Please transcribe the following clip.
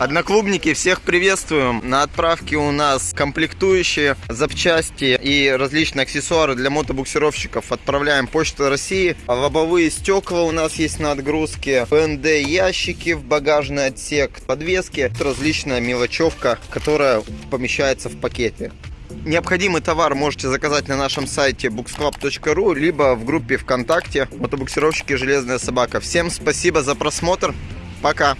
Одноклубники, всех приветствуем. На отправке у нас комплектующие, запчасти и различные аксессуары для мотобуксировщиков. Отправляем Почта России. Лобовые стекла у нас есть на отгрузке. ПНД ящики в багажный отсек. Подвески. Различная мелочевка, которая помещается в пакете. Необходимый товар можете заказать на нашем сайте booksclub.ru либо в группе ВКонтакте «Мотобуксировщики Железная Собака». Всем спасибо за просмотр. Пока!